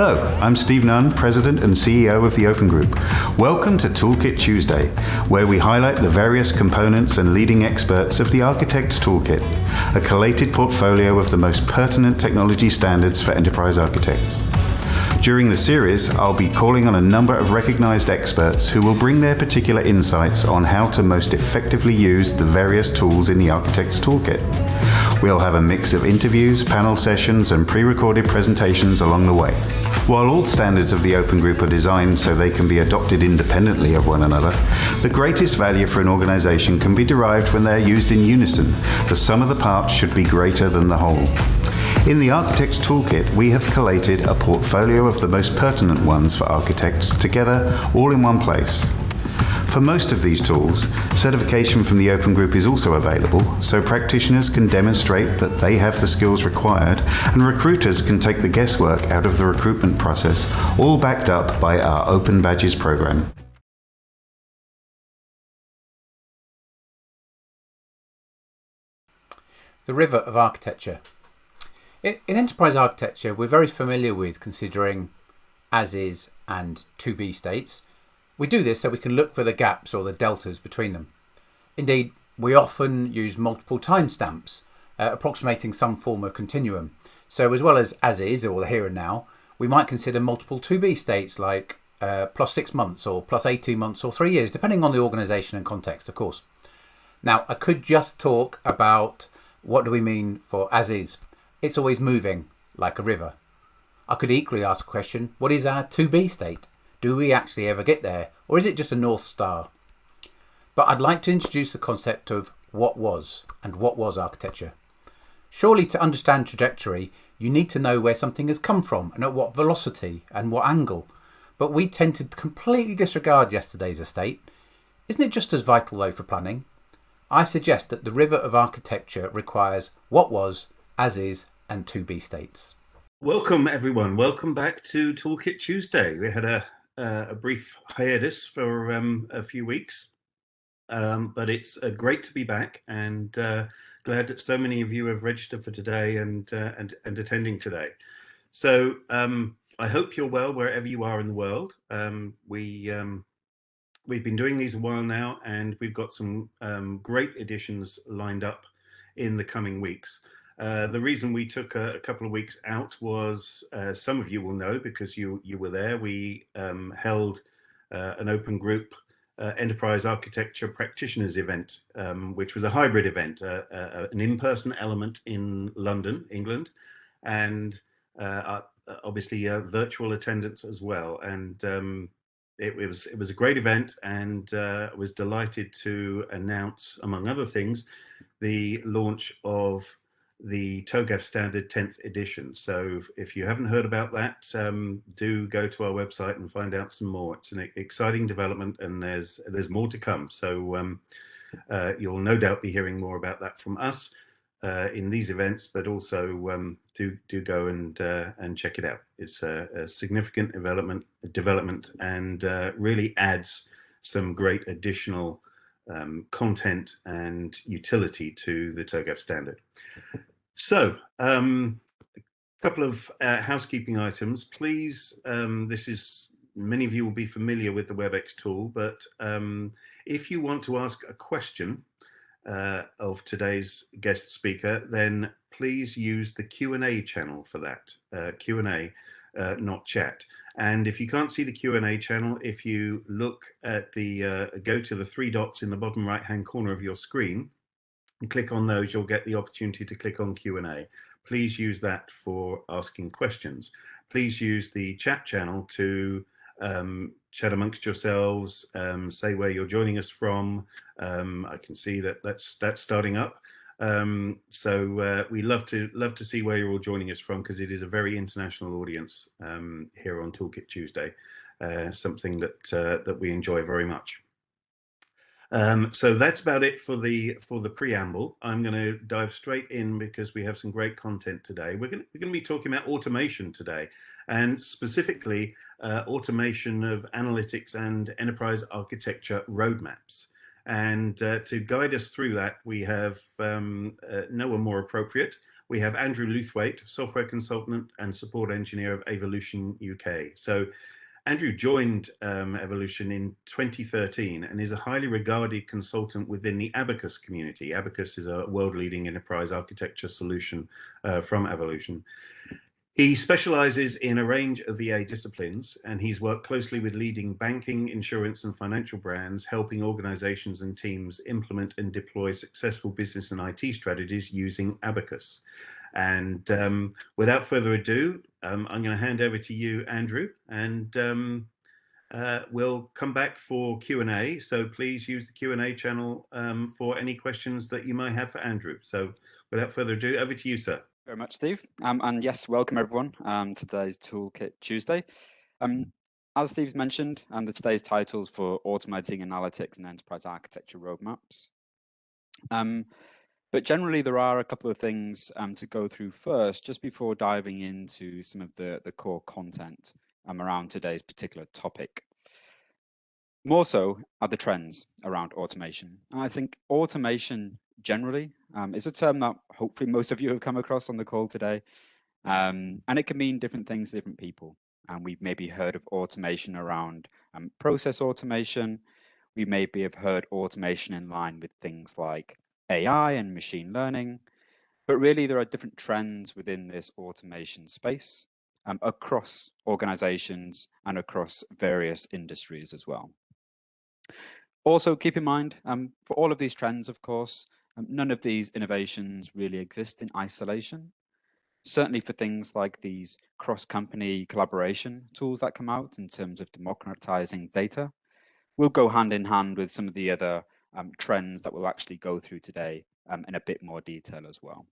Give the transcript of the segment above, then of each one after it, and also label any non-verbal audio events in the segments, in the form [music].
Hello, I'm Steve Nunn, President and CEO of the Open Group. Welcome to Toolkit Tuesday, where we highlight the various components and leading experts of the Architect's Toolkit, a collated portfolio of the most pertinent technology standards for enterprise architects. During the series, I'll be calling on a number of recognized experts who will bring their particular insights on how to most effectively use the various tools in the Architect's Toolkit. We'll have a mix of interviews, panel sessions, and pre-recorded presentations along the way. While all standards of the Open Group are designed so they can be adopted independently of one another, the greatest value for an organization can be derived when they're used in unison. The sum of the parts should be greater than the whole. In the Architect's Toolkit, we have collated a portfolio of the most pertinent ones for architects together all in one place. For most of these tools, certification from the Open Group is also available, so practitioners can demonstrate that they have the skills required, and recruiters can take the guesswork out of the recruitment process, all backed up by our Open Badges program. The river of architecture. In, enterprise architecture, we're very familiar with considering as is and to be states we do this so we can look for the gaps or the deltas between them. Indeed, we often use multiple timestamps, uh, approximating some form of continuum. So as well as as is or the here and now, we might consider multiple to be states like uh, plus six months or plus 18 months or three years, depending on the organization and context, of course. Now, I could just talk about what do we mean for as is. It's always moving like a river. I could equally ask a question, what is our to be state? Do we actually ever get there? Or is it just a North Star? But I'd like to introduce the concept of what was and what was architecture. Surely to understand trajectory, you need to know where something has come from and at what velocity and what angle. But we tend to completely disregard yesterday's estate. Isn't it just as vital though for planning? I suggest that the river of architecture requires what was, as is, and to be states. Welcome everyone. Welcome back to Toolkit Tuesday. We had a uh, a brief hiatus for um, a few weeks, um, but it's uh, great to be back and uh, glad that so many of you have registered for today and uh, and, and attending today. So um, I hope you're well wherever you are in the world. Um, we um, we've been doing these a while now, and we've got some um, great editions lined up in the coming weeks. Uh, the reason we took a, a, couple of weeks out was uh, some of you will know because you you were there. We um, held uh, an open group uh, enterprise architecture practitioners event, um, which was a hybrid event, uh, an in-person element in London, England, and obviously virtual attendance as well. And um, it, it, was it was a great event, and was delighted to announce, among other things, the launch of the TOGAF standard 10th edition. So if you haven't heard about that, um, do go to our website and find out some more. It's an exciting development and there's there's more to come. So um, uh, you'll no doubt be hearing more about that from us uh, in these events, but also um, do do go and uh, and check it out. It's a, a significant development development and uh, really adds some great additional um, content and utility to the TOGAF standard. So, um, a couple of uh, housekeeping items. Please, um, this is, many of you will be familiar with the WebEx tool, but um, if you want to ask a question uh, of today's guest speaker, then please use the Q&A channel for that, uh, Q&A, uh, not chat. And if you can't see the Q&A channel, if you look at the, uh, go to the three dots in the bottom right hand corner of your screen and click on those, you'll get the opportunity to click on Q&A. Please use that for asking questions. Please use the chat channel to um, chat amongst yourselves, um, say where you're joining us from. Um, I can see that that's, that's starting up. Um, so uh, we love to love to see where you're all joining us from because it is a very international audience um, here on Toolkit Tuesday, uh, something that uh, that we enjoy very much. Um, so that's about it for the for the preamble. I'm going to dive straight in because we have some great content today. We're going to, we're going to be talking about automation today, and specifically uh, automation of analytics and enterprise architecture roadmaps. And uh, to guide us through that, we have um, uh, no one more appropriate. we have Andrew Luthwaite, software consultant and support engineer of Avolution UK. So Andrew joined um, Avolution in 2013 and is a highly regarded consultant within the Abacus community. Abacus is a world-leading enterprise architecture solution uh, from Avolution. He specializes in a range of EA disciplines and he's worked closely with leading banking, insurance and financial brands, helping organizations and teams implement and deploy successful business and IT strategies using Abacus. And um, without further ado, um, I'm going to hand over to you, Andrew, and um, uh, we'll come back for Q&A. So please use the Q&A channel um, for any questions that you might have for Andrew. So without further ado, over to you, sir. Very much, Steve. Um, and yes, welcome everyone um, to today's Toolkit Tuesday. Um, as Steve's mentioned, um, the today's titles for automating analytics and enterprise architecture roadmaps. Um, but generally, there are a couple of things um, to go through first, just before diving into some of the, the core content um, around today's particular topic. More so are the trends around automation. And I think automation generally um, is a term that hopefully most of you have come across on the call today. Um, and it can mean different things to different people. And we've maybe heard of automation around um, process automation. We maybe have heard automation in line with things like AI and machine learning. But really, there are different trends within this automation space um, across organizations and across various industries as well. Also, keep in mind, um, for all of these trends, of course, um, none of these innovations really exist in isolation. Certainly for things like these cross-company collaboration tools that come out in terms of democratizing data, will go hand in hand with some of the other um, trends that we'll actually go through today um, in a bit more detail as well.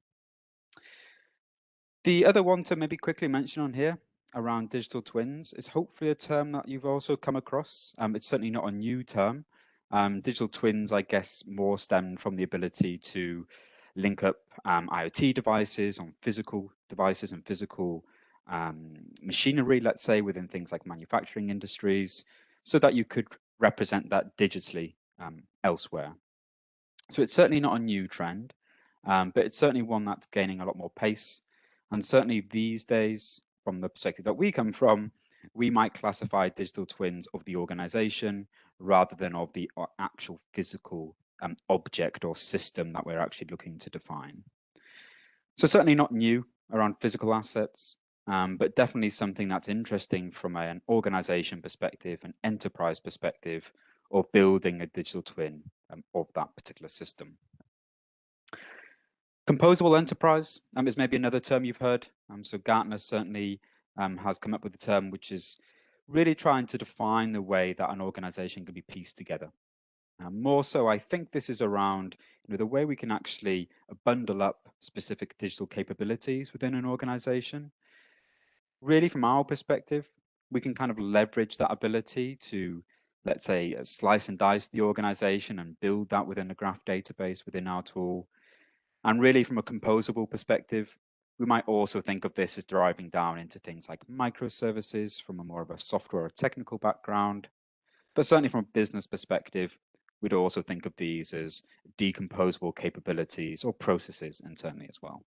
The other one to maybe quickly mention on here around digital twins is hopefully a term that you've also come across. Um, it's certainly not a new term. Um, digital twins, I guess, more stemmed from the ability to link up um, IoT devices on physical devices and physical um, machinery, let's say, within things like manufacturing industries, so that you could represent that digitally um, elsewhere. So it's certainly not a new trend, um, but it's certainly one that's gaining a lot more pace. And certainly these days, from the perspective that we come from, we might classify digital twins of the organization rather than of the uh, actual physical um, object or system that we're actually looking to define. So certainly not new around physical assets, um, but definitely something that's interesting from an organization perspective, an enterprise perspective, of building a digital twin um, of that particular system. Composable enterprise um, is maybe another term you've heard. Um, so Gartner certainly um, has come up with a term which is really trying to define the way that an organization can be pieced together. Um, more so, I think this is around you know, the way we can actually bundle up specific digital capabilities within an organization. Really, from our perspective, we can kind of leverage that ability to let's say, uh, slice and dice the organization and build that within a graph database within our tool. And really, from a composable perspective, we might also think of this as driving down into things like microservices from a more of a software or technical background. But certainly from a business perspective, we'd also think of these as decomposable capabilities or processes internally as well.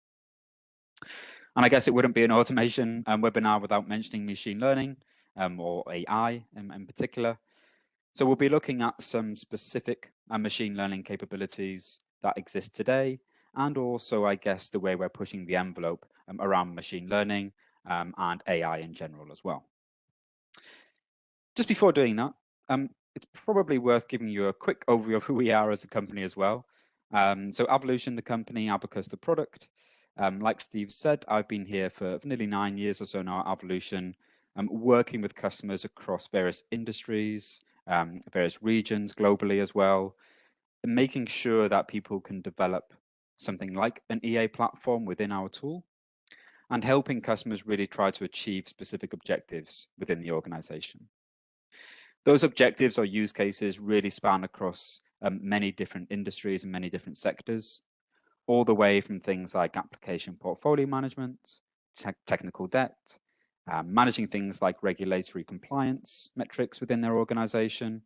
And I guess it wouldn't be an automation um, webinar without mentioning machine learning um, or AI in, in particular. So we'll be looking at some specific uh, machine learning capabilities that exist today, and also, I guess, the way we're pushing the envelope um, around machine learning um, and AI in general as well. Just before doing that, um, it's probably worth giving you a quick overview of who we are as a company as well. Um, so Avolution, the company, Abacus, the product. Um, like Steve said, I've been here for nearly nine years or so now at Avolution, um, working with customers across various industries, various regions globally as well, making sure that people can develop something like an EA platform within our tool and helping customers really try to achieve specific objectives within the organization. Those objectives or use cases really span across um, many different industries and many different sectors, all the way from things like application portfolio management, te technical debt, um, managing things like regulatory compliance metrics within their organization,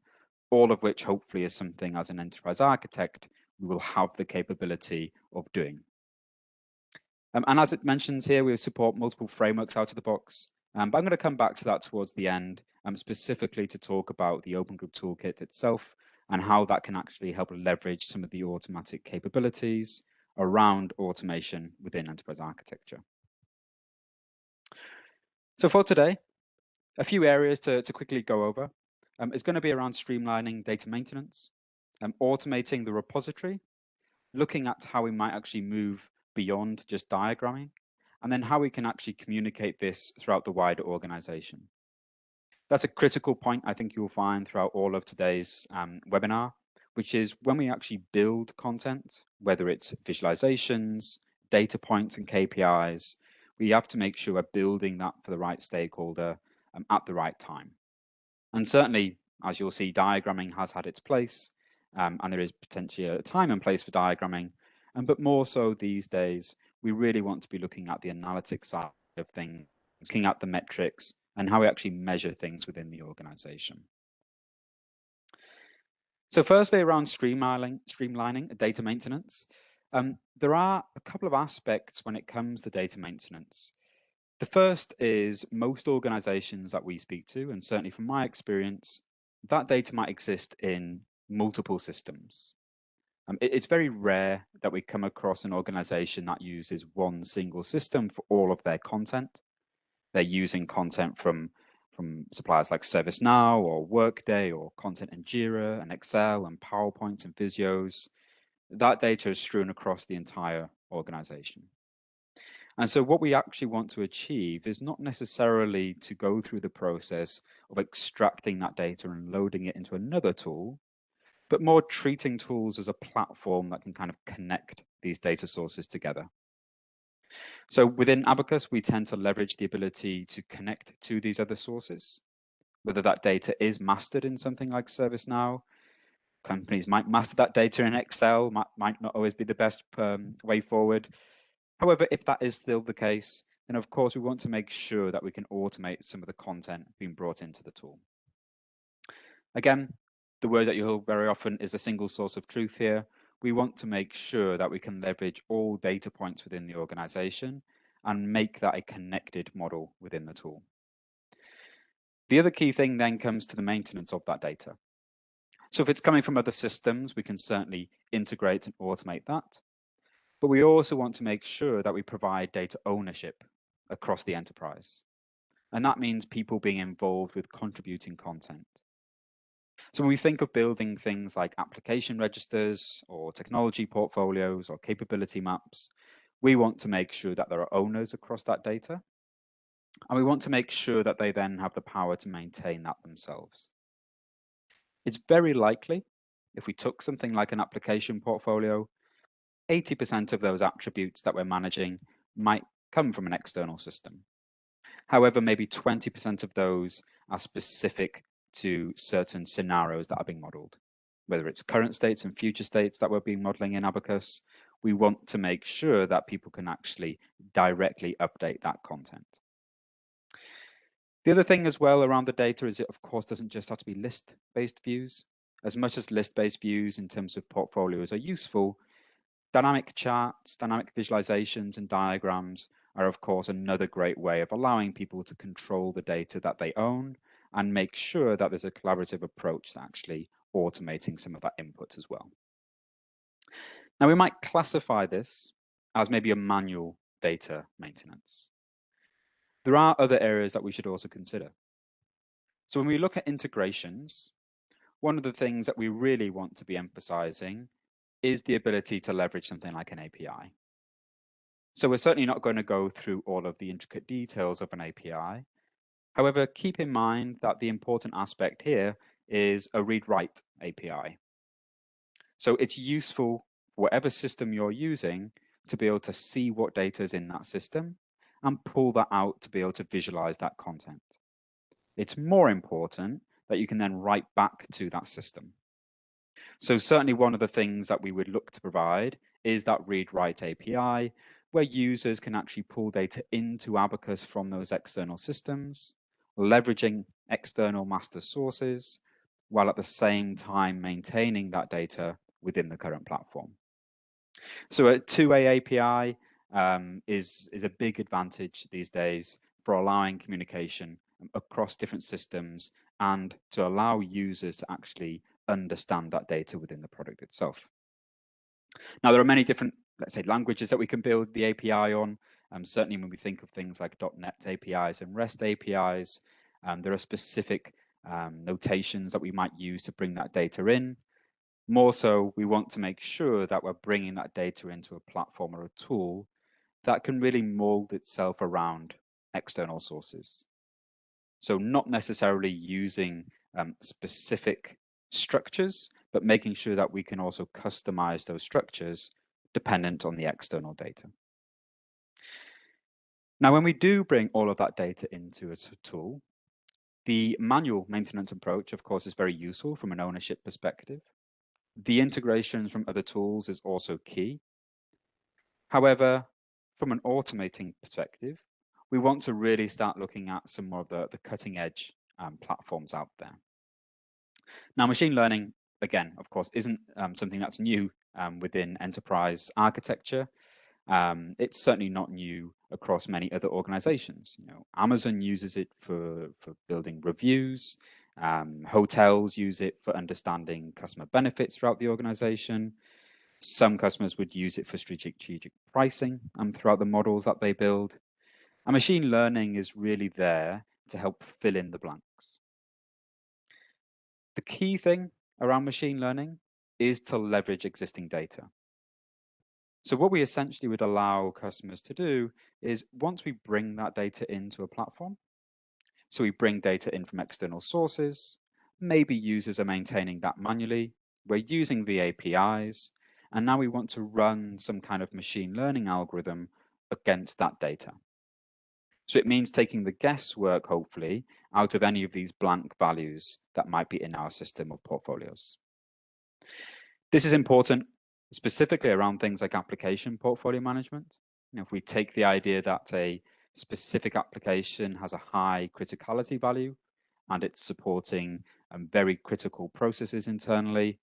all of which hopefully is something as an enterprise architect we will have the capability of doing. Um, and as it mentions here, we support multiple frameworks out of the box. Um, but I'm going to come back to that towards the end, um, specifically to talk about the Open Group Toolkit itself and how that can actually help leverage some of the automatic capabilities around automation within enterprise architecture. So for today, a few areas to, to quickly go over um, is going to be around streamlining data maintenance, um, automating the repository, looking at how we might actually move beyond just diagramming, and then how we can actually communicate this throughout the wider organization. That's a critical point I think you'll find throughout all of today's um, webinar, which is when we actually build content, whether it's visualizations, data points and KPIs, we have to make sure we're building that for the right stakeholder um, at the right time. And certainly, as you'll see, diagramming has had its place, um, and there is potentially a time and place for diagramming. Um, but more so these days, we really want to be looking at the analytics side of things, looking at the metrics and how we actually measure things within the organization. So firstly, around streamlining, streamlining data maintenance, um, there are a couple of aspects when it comes to data maintenance. The first is most organizations that we speak to, and certainly from my experience, that data might exist in multiple systems. Um, it, it's very rare that we come across an organization that uses one single system for all of their content. They're using content from from suppliers like ServiceNow or Workday or content in Jira and Excel and PowerPoint and Visios. That data is strewn across the entire organization. And so what we actually want to achieve is not necessarily to go through the process of extracting that data and loading it into another tool, but more treating tools as a platform that can kind of connect these data sources together. So within Abacus, we tend to leverage the ability to connect to these other sources, whether that data is mastered in something like ServiceNow. Companies might master that data in Excel, might, might not always be the best um, way forward. However, if that is still the case, then of course we want to make sure that we can automate some of the content being brought into the tool. Again, the word that you hear very often is a single source of truth here. We want to make sure that we can leverage all data points within the organization and make that a connected model within the tool. The other key thing then comes to the maintenance of that data. So if it's coming from other systems, we can certainly integrate and automate that. But we also want to make sure that we provide data ownership across the enterprise. And that means people being involved with contributing content. So when we think of building things like application registers or technology portfolios or capability maps, we want to make sure that there are owners across that data. And we want to make sure that they then have the power to maintain that themselves. It's very likely if we took something like an application portfolio, 80% of those attributes that we're managing might come from an external system. However, maybe 20% of those are specific to certain scenarios that are being modeled. Whether it's current states and future states that we're being modeling in Abacus, we want to make sure that people can actually directly update that content. The other thing as well around the data is it of course doesn't just have to be list-based views. As much as list-based views in terms of portfolios are useful, dynamic charts, dynamic visualizations and diagrams are of course another great way of allowing people to control the data that they own and make sure that there's a collaborative approach to actually automating some of that input as well. Now we might classify this as maybe a manual data maintenance. There are other areas that we should also consider. So when we look at integrations, one of the things that we really want to be emphasizing is the ability to leverage something like an API. So we're certainly not going to go through all of the intricate details of an API, However, keep in mind that the important aspect here is a read-write API. So it's useful, whatever system you're using, to be able to see what data is in that system and pull that out to be able to visualize that content. It's more important that you can then write back to that system. So certainly one of the things that we would look to provide is that read-write API, where users can actually pull data into Abacus from those external systems leveraging external master sources, while at the same time maintaining that data within the current platform. So a two-way API um, is, is a big advantage these days for allowing communication across different systems and to allow users to actually understand that data within the product itself. Now, there are many different, let's say, languages that we can build the API on. Um, certainly when we think of things like .NET APIs and REST APIs, um, there are specific um, notations that we might use to bring that data in. More so, we want to make sure that we're bringing that data into a platform or a tool that can really mold itself around external sources. So not necessarily using um, specific structures, but making sure that we can also customize those structures dependent on the external data. Now, when we do bring all of that data into a tool, the manual maintenance approach, of course, is very useful from an ownership perspective. The integrations from other tools is also key. However, from an automating perspective, we want to really start looking at some more of the, the cutting edge um, platforms out there. Now, machine learning, again, of course, isn't um, something that's new um, within enterprise architecture. Um, it's certainly not new across many other organizations. You know, Amazon uses it for, for building reviews. Um, hotels use it for understanding customer benefits throughout the organization. Some customers would use it for strategic pricing um, throughout the models that they build. And machine learning is really there to help fill in the blanks. The key thing around machine learning is to leverage existing data. So what we essentially would allow customers to do is once we bring that data into a platform, so we bring data in from external sources, maybe users are maintaining that manually, we're using the APIs, and now we want to run some kind of machine learning algorithm against that data. So it means taking the guesswork, hopefully, out of any of these blank values that might be in our system of portfolios. This is important specifically around things like application portfolio management. You know, if we take the idea that a specific application has a high criticality value and it's supporting um, very critical processes internally,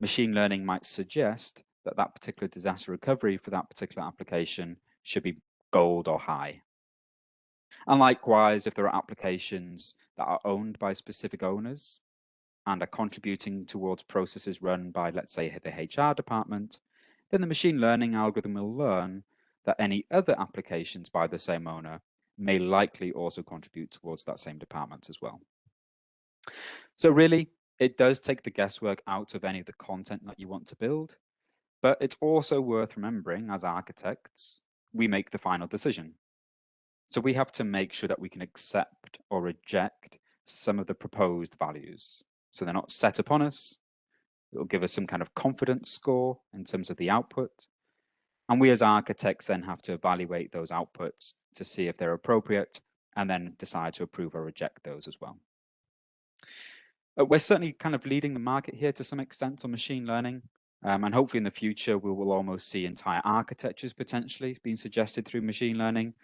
machine learning might suggest that that particular disaster recovery for that particular application should be gold or high. And likewise, if there are applications that are owned by specific owners and are contributing towards processes run by, let's say, the HR department, then the machine learning algorithm will learn that any other applications by the same owner may likely also contribute towards that same department as well. So really, it does take the guesswork out of any of the content that you want to build, but it's also worth remembering as architects, we make the final decision. So we have to make sure that we can accept or reject some of the proposed values. So they're not set upon us. It will give us some kind of confidence score in terms of the output. And we as architects then have to evaluate those outputs to see if they're appropriate and then decide to approve or reject those as well. Uh, we're certainly kind of leading the market here to some extent on machine learning. Um, and hopefully in the future, we will almost see entire architectures potentially being suggested through machine learning.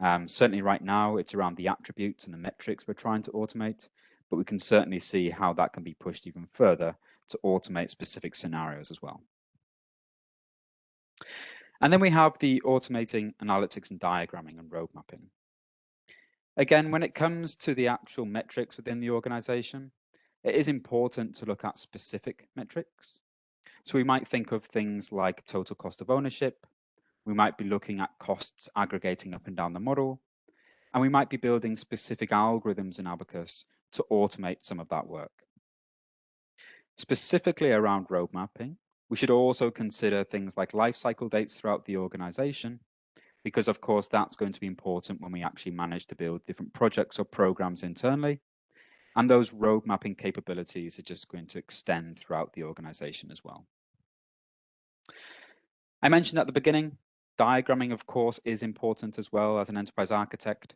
Um, certainly right now, it's around the attributes and the metrics we're trying to automate, but we can certainly see how that can be pushed even further to automate specific scenarios as well. And then we have the automating analytics and diagramming and road mapping. Again, when it comes to the actual metrics within the organization, it is important to look at specific metrics. So we might think of things like total cost of ownership, we might be looking at costs aggregating up and down the model, and we might be building specific algorithms in Abacus to automate some of that work. Specifically around road mapping, we should also consider things like life cycle dates throughout the organization, because of course that's going to be important when we actually manage to build different projects or programs internally. And those road mapping capabilities are just going to extend throughout the organization as well. I mentioned at the beginning, Diagramming, of course, is important as well as an enterprise architect.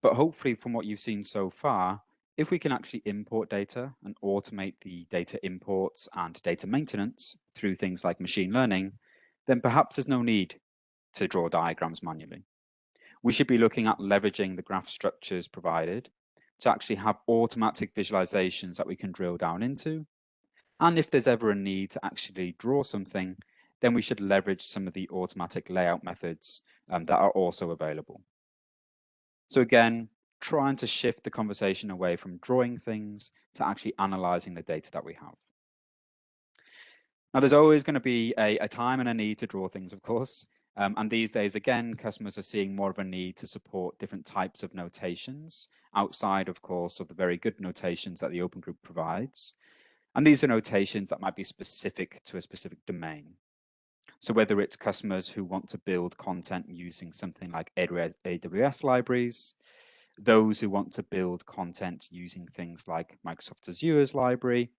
But hopefully from what you've seen so far, if we can actually import data and automate the data imports and data maintenance through things like machine learning, then perhaps there's no need to draw diagrams manually. We should be looking at leveraging the graph structures provided to actually have automatic visualizations that we can drill down into. And if there's ever a need to actually draw something, then we should leverage some of the automatic layout methods um, that are also available. So again, trying to shift the conversation away from drawing things to actually analyzing the data that we have. Now, there's always going to be a, a time and a need to draw things, of course. Um, and these days, again, customers are seeing more of a need to support different types of notations outside, of course, of the very good notations that the Open Group provides. And these are notations that might be specific to a specific domain. So whether it's customers who want to build content using something like AWS libraries, those who want to build content using things like Microsoft Azure's library,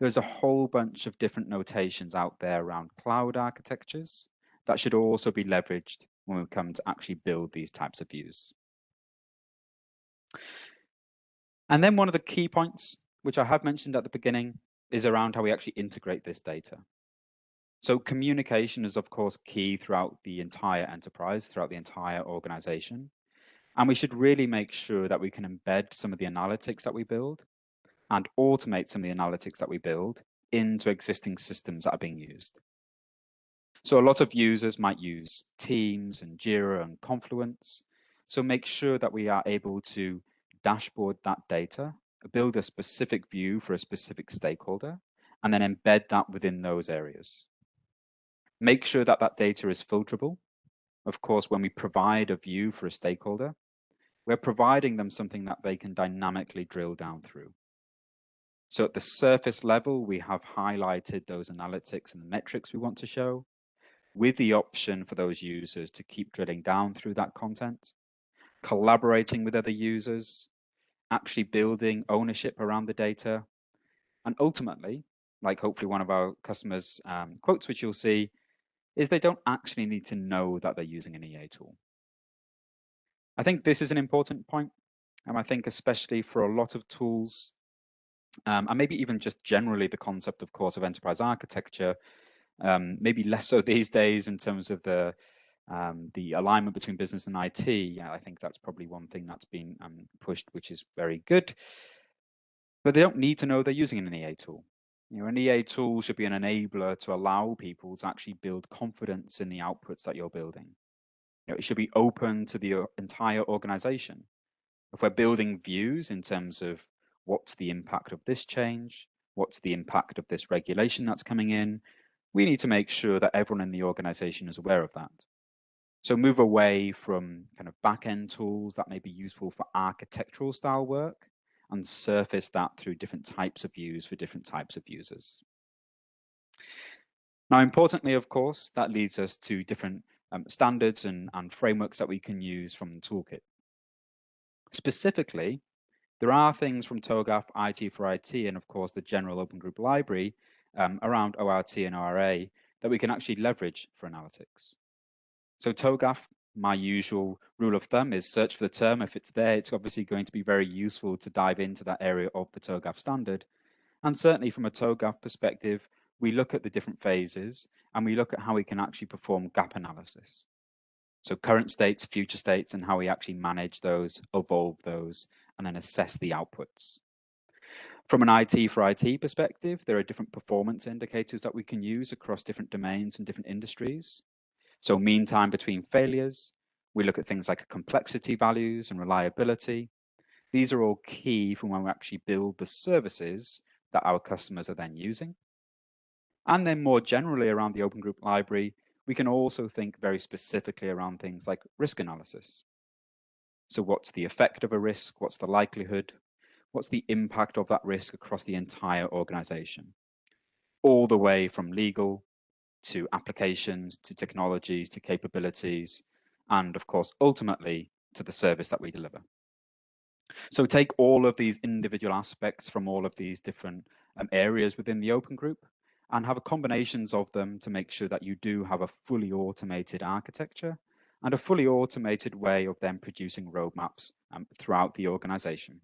there's a whole bunch of different notations out there around cloud architectures that should also be leveraged when we come to actually build these types of views. And then one of the key points, which I have mentioned at the beginning, is around how we actually integrate this data. So communication is, of course, key throughout the entire enterprise, throughout the entire organization. And we should really make sure that we can embed some of the analytics that we build and automate some of the analytics that we build into existing systems that are being used. So a lot of users might use Teams and Jira and Confluence. So make sure that we are able to dashboard that data, build a specific view for a specific stakeholder, and then embed that within those areas. Make sure that that data is filterable. Of course, when we provide a view for a stakeholder, we're providing them something that they can dynamically drill down through. So at the surface level, we have highlighted those analytics and the metrics we want to show with the option for those users to keep drilling down through that content, collaborating with other users, actually building ownership around the data, and ultimately, like hopefully one of our customers um, quotes, which you'll see, is they don't actually need to know that they're using an EA tool. I think this is an important point, and I think especially for a lot of tools, um, and maybe even just generally the concept, of course, of enterprise architecture, um, maybe less so [laughs] these days in terms of the um, the alignment between business and IT. Yeah, I think that's probably one thing that's been um, pushed, which is very good. But they don't need to know they're using an EA tool. You know, an EA tool should be an enabler to allow people to actually build confidence in the outputs that you're building. You know, it should be open to the uh, entire organization. If we're building views in terms of what's the impact of this change, what's the impact of this regulation that's coming in, we need to make sure that everyone in the organization is aware of that. So move away from kind of back-end tools that may be useful for architectural style work and surface that through different types of views for different types of users. Now, importantly, of course, that leads us to different um, standards and, and frameworks that we can use from the toolkit. Specifically, there are things from TOGAF, IT for IT, and of course the general Open Group Library um, around ORT and ORA that we can actually leverage for analytics. So TOGAF my usual rule of thumb is search for the term. If it's there, it's obviously going to be very useful to dive into that area of the TOGAF standard. And certainly from a TOGAF perspective, we look at the different phases and we look at how we can actually perform gap analysis. So current states, future states, and how we actually manage those, evolve those, and then assess the outputs. From an IT for IT perspective, there are different performance indicators that we can use across different domains and different industries. So mean time between failures, we look at things like complexity values and reliability. These are all key from when we actually build the services that our customers are then using. And then more generally around the Open Group Library, we can also think very specifically around things like risk analysis. So what's the effect of a risk? What's the likelihood? What's the impact of that risk across the entire organization? All the way from legal to applications, to technologies, to capabilities, and of course, ultimately to the service that we deliver. So take all of these individual aspects from all of these different um, areas within the open group and have a combinations of them to make sure that you do have a fully automated architecture and a fully automated way of then producing roadmaps um, throughout the organization.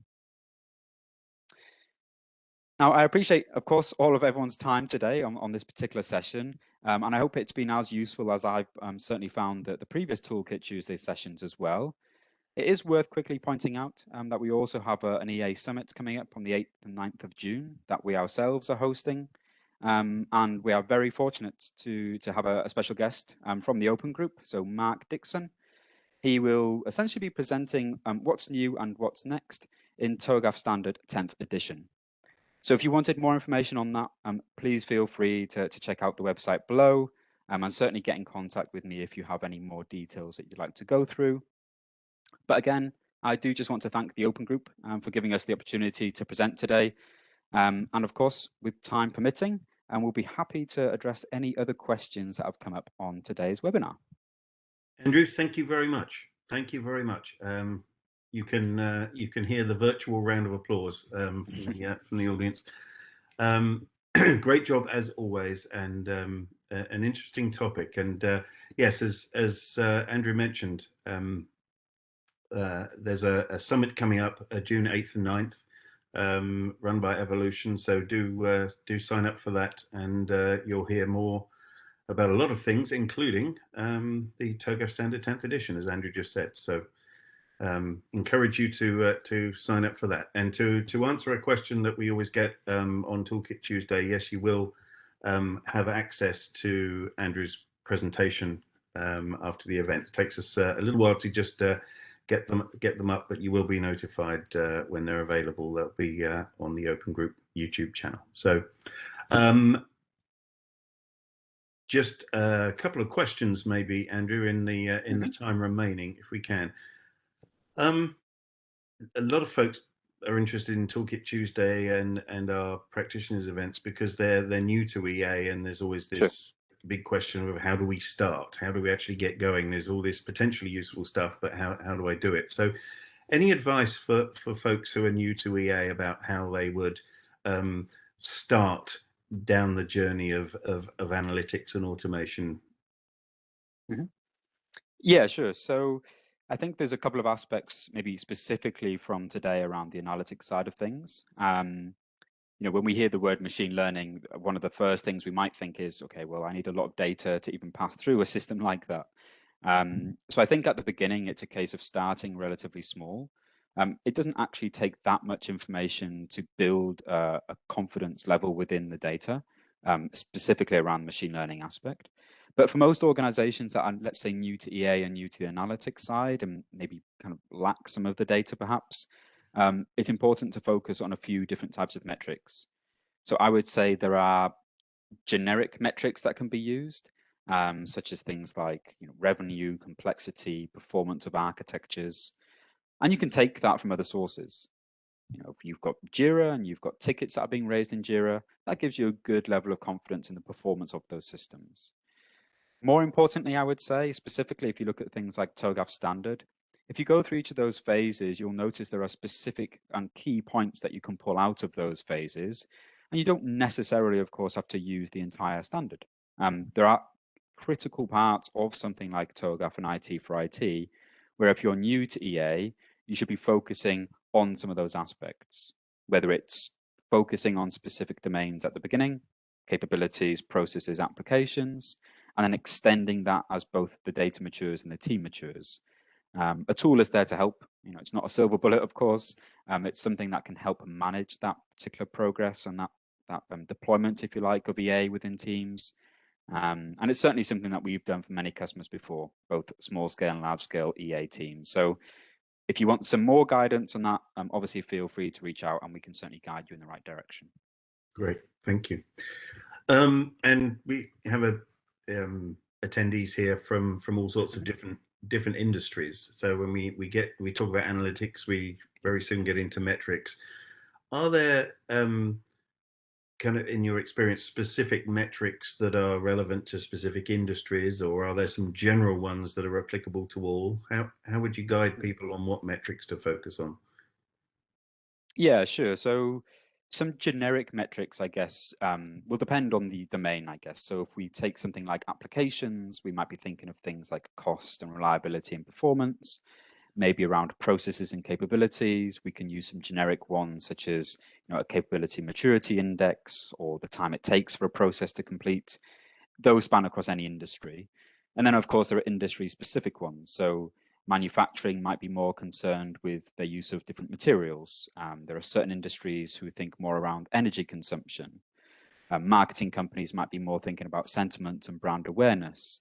Now, I appreciate, of course, all of everyone's time today on, on this particular session. Um, and I hope it's been as useful as I've um, certainly found that the previous Toolkit Tuesday sessions as well. It is worth quickly pointing out um, that we also have a, an EA Summit coming up on the 8th and 9th of June that we ourselves are hosting. Um, and we are very fortunate to, to have a, a special guest um, from the Open Group, so Mark Dixon. He will essentially be presenting um, what's new and what's next in TOGAF Standard 10th edition. So if you wanted more information on that, um, please feel free to, to check out the website below um, and certainly get in contact with me if you have any more details that you'd like to go through. But again, I do just want to thank the Open Group um, for giving us the opportunity to present today. And of course, with time permitting, and we'll be happy to address any other questions that have come up on today's webinar. Andrew, thank you very much. Thank you very much. Um, you can uh, you can hear the virtual round of applause um, from, the, uh, from the audience. Um, [clears throat] great job as always, and um, an interesting topic. And uh, yes, as as uh, Andrew mentioned, um, uh, there's a, a, summit coming up uh, June 8th and 9th, um, run by Avolution. So do do sign up for that, and you'll hear more about a lot of things, including um, the TOGAF Standard 10th edition, as Andrew just said. So um, encourage you to uh, to sign up for that. And to to answer a question that we always get um, on Toolkit Tuesday, yes, you will um, have access to Andrew's presentation um, after the event. It takes us uh, a little while to just uh, get them get them up, but you will be notified uh, when they're available. They'll be uh, on the Open Group YouTube channel. So. Um, just a couple of questions, maybe, Andrew, in the uh, in mm -hmm. the mm-hmm. time remaining, if we can. Um, a lot of folks are interested in Toolkit Tuesday and and our practitioners events because they're they're new to EA and there's always this sure. Big question of how do we start? How do we actually get going? There's all this potentially useful stuff, but how how do I do it? So, any advice for for folks who are new to EA about how they would um, start down the journey of of, of analytics and automation? Mm -hmm. Yeah, sure. So I think there's a couple of aspects, maybe specifically from today around the analytics side of things. Um, you know, when we hear the word machine learning, one of the first things we might think is, okay, well, I need a lot of data to even pass through a system like that. Um, mm-hmm. so I think at the beginning, it's a case of starting relatively small. Um, it doesn't actually take that much information to build a confidence level within the data, um, specifically around the machine learning aspect. But for most organizations that are, let's say, new to EA and new to the analytics side and maybe kind of lack some of the data perhaps, um, it's important to focus on a few different types of metrics. So I would say there are generic metrics that can be used, um, such as things like you know, revenue, complexity, performance of architectures. And you can take that from other sources. You know, you've got Jira and you've got tickets that are being raised in Jira, that gives you a good level of confidence in the performance of those systems. More importantly, I would say, specifically if you look at things like TOGAF standard, if you go through each of those phases, you'll notice there are specific and key points that you can pull out of those phases. And you don't necessarily, of course, have to use the entire standard. Um, there are critical parts of something like TOGAF and IT for IT, where if you're new to EA, you should be focusing on some of those aspects, whether it's focusing on specific domains at the beginning, capabilities, processes, applications, and then extending that as both the data matures and the team matures. Um, a tool is there to help. You know, it's not a silver bullet, of course. Um, it's something that can help manage that particular progress and that that um, deployment, if you like, of EA within teams. Um, and it's certainly something that we've done for many customers before, both small scale and large scale EA teams. So if you want some more guidance on that, um, obviously feel free to reach out and we can certainly guide you in the right direction. Great, thank you. Um, and we have a um, attendees here from from all sorts of different different industries. So when we we get we talk about analytics, we very soon get into metrics. Are there um, kind of in your experience specific metrics that are relevant to specific industries, or are there some general ones that are applicable to all? How how would you guide mm. people on what metrics to focus on? Yeah, sure. So some generic metrics, I guess, um, will depend on the domain, I guess. So if we take something like applications, we might be thinking of things like cost and reliability and performance, maybe around processes and capabilities. We can use some generic ones such as you know, a capability maturity index or the time it takes for a process to complete. Those span across any industry. And then, of course, there are industry specific ones. So manufacturing might be more concerned with the use of different materials. Um, there are certain industries who think more around energy consumption. Uh, marketing companies might be more thinking about sentiment and brand awareness.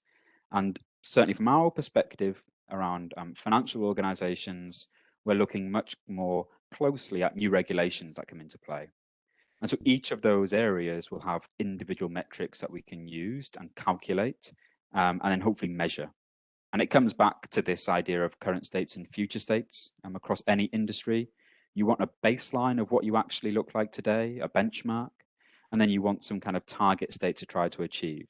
And certainly from our perspective around um, financial organizations, we're looking much more closely at new regulations that come into play. And so each of those areas will have individual metrics that we can use and calculate um, and then hopefully measure. And it comes back to this idea of current states and future states um, across any industry. You want a baseline of what you actually look like today, a benchmark, and then you want some kind of target state to try to achieve.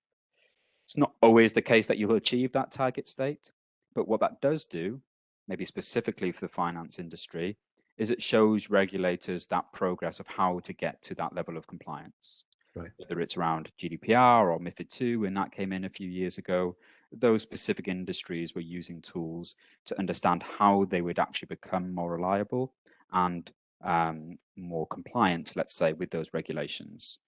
It's not always the case that you'll achieve that target state, but what that does do, maybe specifically for the finance industry, is it shows regulators that progress of how to get to that level of compliance. Right. Whether it's around GDPR or MIFID II, when that came in a few years ago, those specific industries were using tools to understand how they would actually become more reliable and um, more compliant, let's say, with those regulations.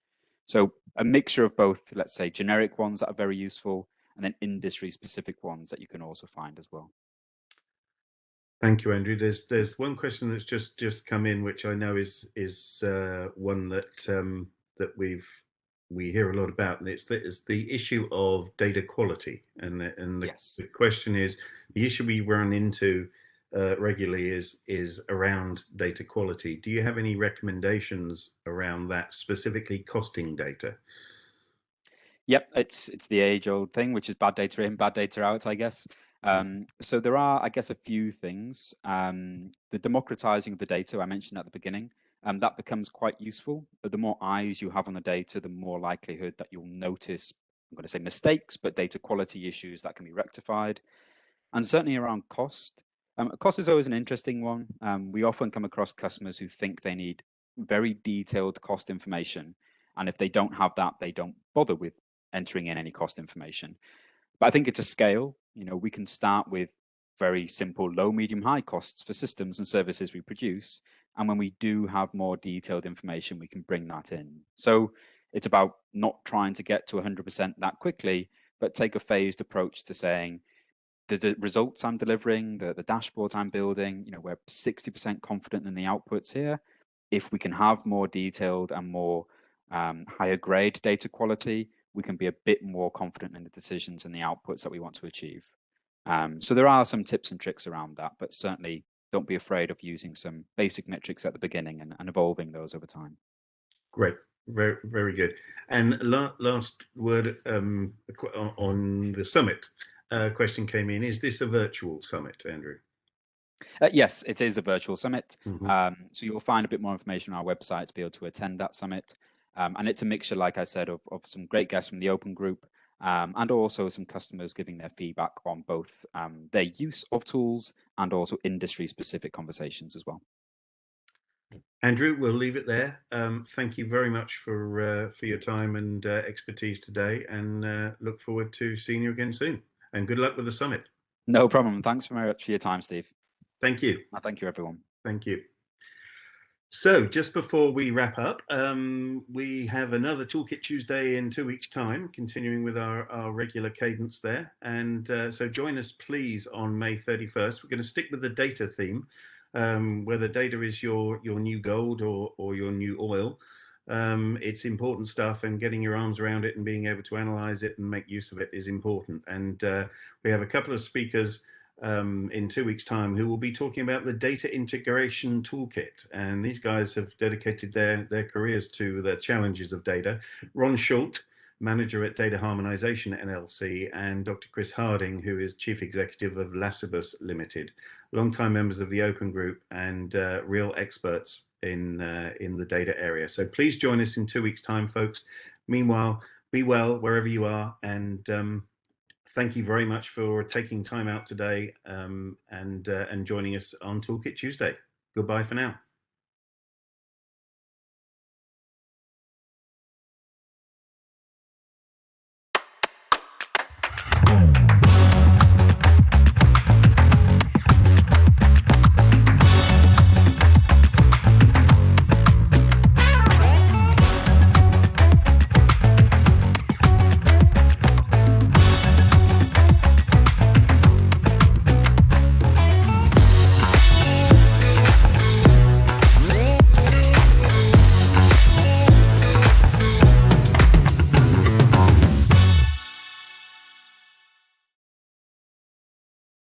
So a mixture of both, let's say, generic ones that are very useful and then industry specific ones that you can also find as well. Thank you, Andrew. There's there's one question that's just just come in, which I know is is uh, one that um, that we've we hear a lot about, and it's the, it's the issue of data quality. And the, and the, yes. the question is the issue we run into uh, regularly is is around data quality. Do you have any recommendations around that, specifically costing data? Yep, it's it's the age old thing, which is bad data in, bad data out, I guess. Um, so there are, I guess, a few things. Um, the democratizing of the data I mentioned at the beginning, um, that becomes quite useful. But the more eyes you have on the data, the more likelihood that you'll notice, I'm going to say mistakes, but data quality issues that can be rectified. And certainly around cost. Um, cost is always an interesting one. Um, we often come across customers who think they need very detailed cost information. And if they don't have that, they don't bother with entering in any cost information. But I think it's a scale. You know, we can start with very simple low, medium, high costs for systems and services we produce. And when we do have more detailed information, we can bring that in. So it's about not trying to get to 100% that quickly, but take a phased approach to saying, the results I'm delivering, the, the dashboards I'm building, you know, we're 60% confident in the outputs here. If we can have more detailed and more um, higher grade data quality, we can be a bit more confident in the decisions and the outputs that we want to achieve. Um, so there are some tips and tricks around that, but certainly don't be afraid of using some basic metrics at the beginning and, and evolving those over time. Great, very very good. And la last word um, on the summit uh, question came in: Is this a virtual summit, Andrew? Uh, yes, it is a virtual summit. Mm -hmm. um, so you'll find a bit more information on our website to be able to attend that summit. Um, and it's a mixture, like I said, of, of some great guests from the open group um, and also some customers giving their feedback on both um, their use of tools and also industry specific conversations as well. Andrew, we'll leave it there. Um, thank you very much for uh, for your time and uh, expertise today, and uh, look forward to seeing you again soon. And good luck with the summit. No problem. Thanks very much for your time, Steve. Thank you. Thank you, everyone. Thank you. So just before we wrap up, um, we have another Toolkit Tuesday in two weeks time, continuing with our, our regular cadence there. And uh, so join us please on May 31st. We're going to stick with the data theme, um, whether data is your, your new gold or, or your new oil. Um, it's important stuff and getting your arms around it and being able to analyze it and make use of it is important. And uh, we have a couple of speakers um, in two weeks' time who will be talking about the data integration toolkit. And these guys have dedicated their, their careers to the challenges of data. Ron Schuldt, manager at Data Harmonization NLC, and Dr. Chris Harding, who is chief executive of Lacibus Limited, longtime members of the Open Group and uh, real experts in uh, in the data area. So please join us in two weeks' time, folks. Meanwhile, be well wherever you are, and um, thank you very much for taking time out today um, and, uh, and joining us on Toolkit Tuesday. Goodbye for now.